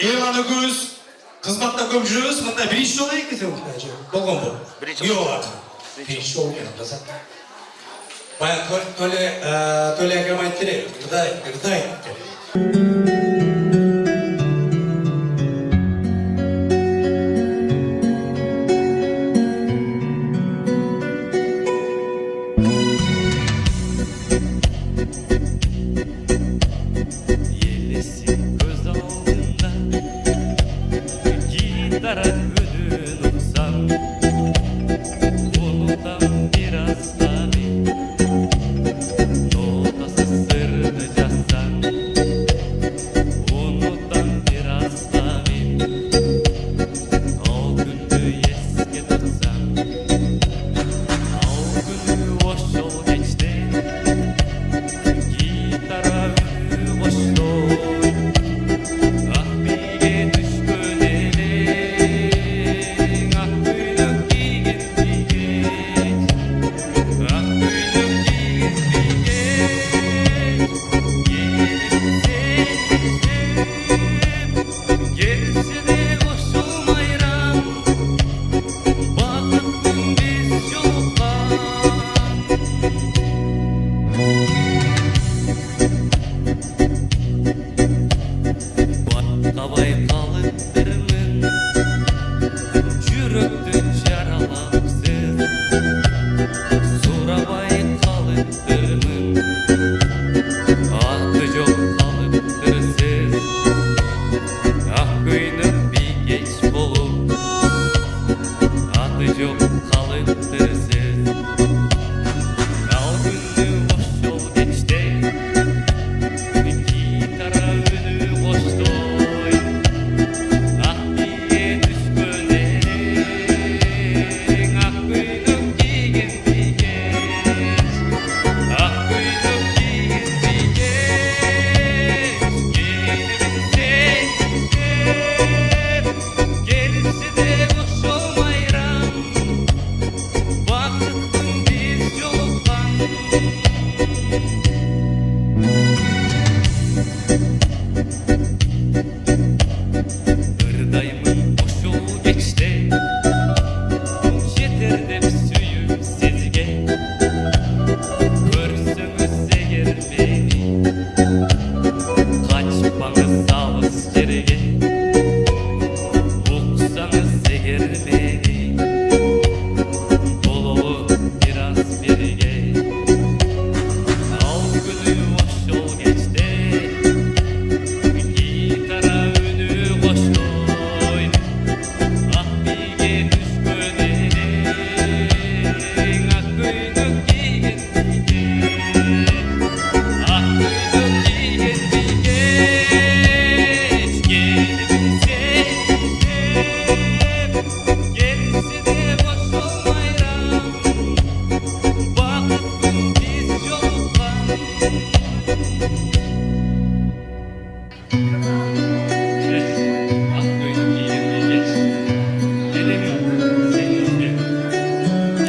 ерлан экөөбүз кызматта көп жүрөбүз мындай биринчи жолу экенсиң болгонбу Биринчи жок биринчи жолу экен атаса баягы төле төле акам айтты эле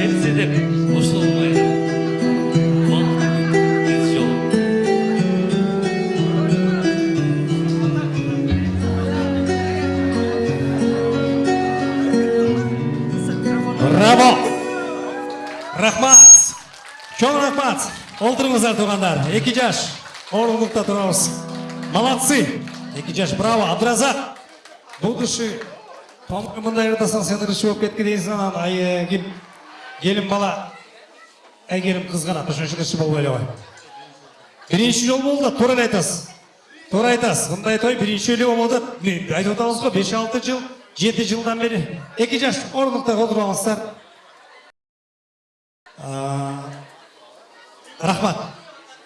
келсе деп қосылмай біз жол браво рахмат чоң рахмат олтуруңуздар туугандар эки жаш орындыкта турабыз молодцы эки жаш браво абдыразак бул киши томго мындай ырдасаң сен ырчы болуп кеткен дейсиң анан айгим келин бала. Үчүн ырчы болбой эле кой биринчи жолу болду да туура эле айтасыз. Туура айтасыз мындай той болуп атат мен айтып атабыз го беш алты жыл жети жылдан бери эки жаш орындыкта отуруп алыңыздар рахмат.